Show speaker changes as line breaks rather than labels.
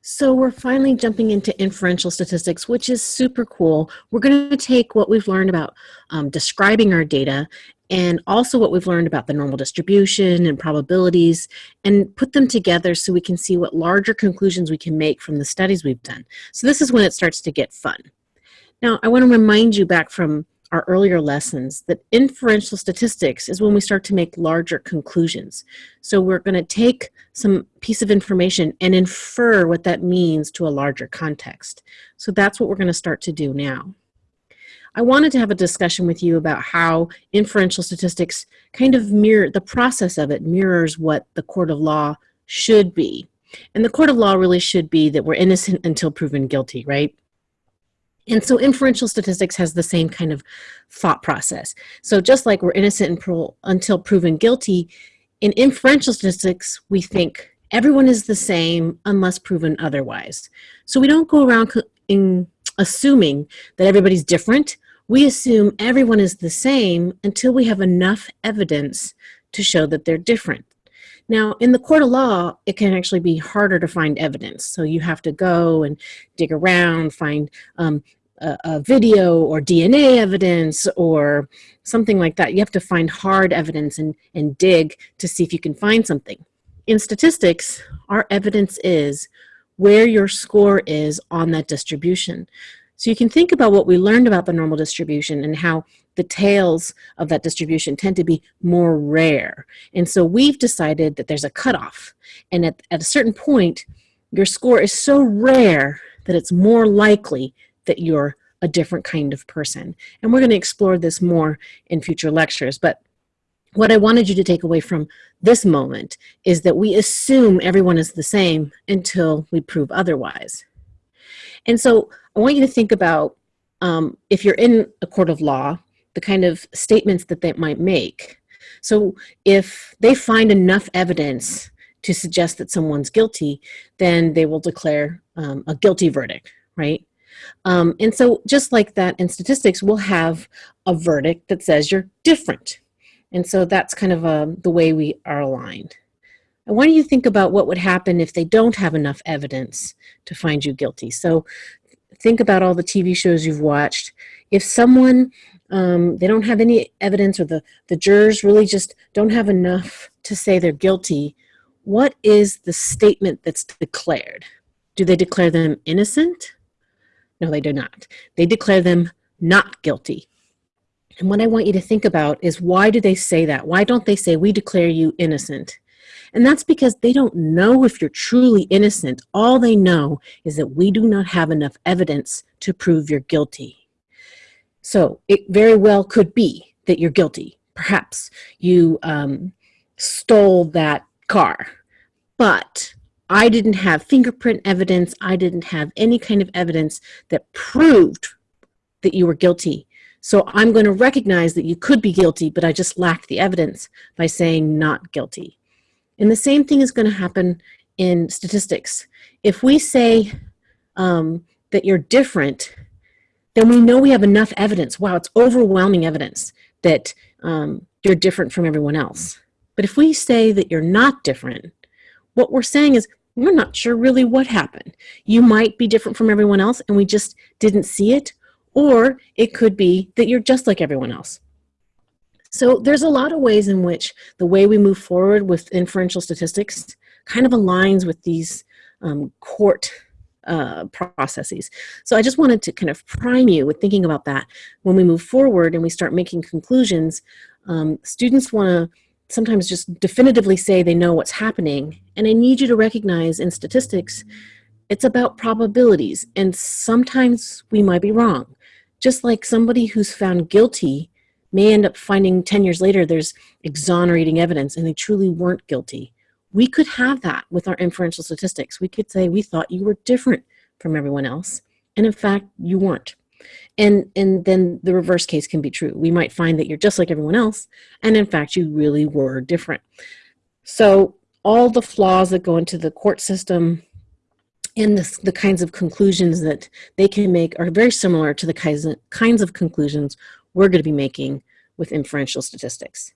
So we're finally jumping into inferential statistics, which is super cool. We're going to take what we've learned about um, describing our data and also what we've learned about the normal distribution and probabilities and put them together so we can see what larger conclusions we can make from the studies we've done. So this is when it starts to get fun. Now, I want to remind you back from our earlier lessons that inferential statistics is when we start to make larger conclusions. So we're going to take some piece of information and infer what that means to a larger context. So that's what we're going to start to do now. I wanted to have a discussion with you about how inferential statistics kind of mirror, the process of it mirrors what the court of law should be. And the court of law really should be that we're innocent until proven guilty, right? And so inferential statistics has the same kind of thought process. So just like we're innocent until proven guilty, in inferential statistics, we think everyone is the same unless proven otherwise. So we don't go around in assuming that everybody's different. We assume everyone is the same until we have enough evidence to show that they're different. Now, in the court of law, it can actually be harder to find evidence. So you have to go and dig around, find um, a, a, video or DNA evidence or something like that. You have to find hard evidence and, and dig to see if you can find something. In statistics, our evidence is where your score is on that distribution. So you can think about what we learned about the normal distribution and how the tails of that distribution tend to be more rare. And so we've decided that there's a cutoff. And at, at a certain point, your score is so rare that it's more likely that you're a different kind of person. And we're going to explore this more in future lectures. But what I wanted you to take away from this moment is that we assume everyone is the same until we prove otherwise. And so I want you to think about um, if you're in a court of law, the kind of statements that they might make. So if they find enough evidence to suggest that someone's guilty, then they will declare um, a guilty verdict, right? Um, and so just like that in statistics, we'll have a verdict that says you're different. And so that's kind of uh, the way we are aligned. I want you to think about what would happen if they don't have enough evidence to find you guilty. So think about all the TV shows you've watched. If someone, um, they don't have any evidence or the, the jurors really just don't have enough to say they're guilty, what is the statement that's declared? Do they declare them innocent? No, they do not. They declare them not guilty. And what I want you to think about is why do they say that? Why don't they say, we declare you innocent? And that's because they don't know if you're truly innocent. All they know is that we do not have enough evidence to prove you're guilty. So it very well could be that you're guilty. Perhaps you um, stole that car, but I didn't have fingerprint evidence. I didn't have any kind of evidence that proved that you were guilty. So I'm going to recognize that you could be guilty, but I just lacked the evidence by saying not guilty. And the same thing is going to happen in statistics. If we say um, that you're different, then we know we have enough evidence. Wow, it's overwhelming evidence that um, you're different from everyone else. But if we say that you're not different, what we're saying is we're not sure really what happened. You might be different from everyone else and we just didn't see it, or it could be that you're just like everyone else. So there's a lot of ways in which the way we move forward with inferential statistics kind of aligns with these um, court uh, processes. So I just wanted to kind of prime you with thinking about that. When we move forward and we start making conclusions, um, students want to sometimes just definitively say they know what's happening. And I need you to recognize in statistics, it's about probabilities. And sometimes we might be wrong. Just like somebody who's found guilty may end up finding 10 years later there's exonerating evidence and they truly weren't guilty. We could have that with our inferential statistics. We could say we thought you were different from everyone else. And in fact, you weren't. And, and then the reverse case can be true. We might find that you're just like everyone else, and in fact, you really were different. So all the flaws that go into the court system and the, the kinds of conclusions that they can make are very similar to the kinds of, kinds of conclusions we're going to be making with inferential statistics.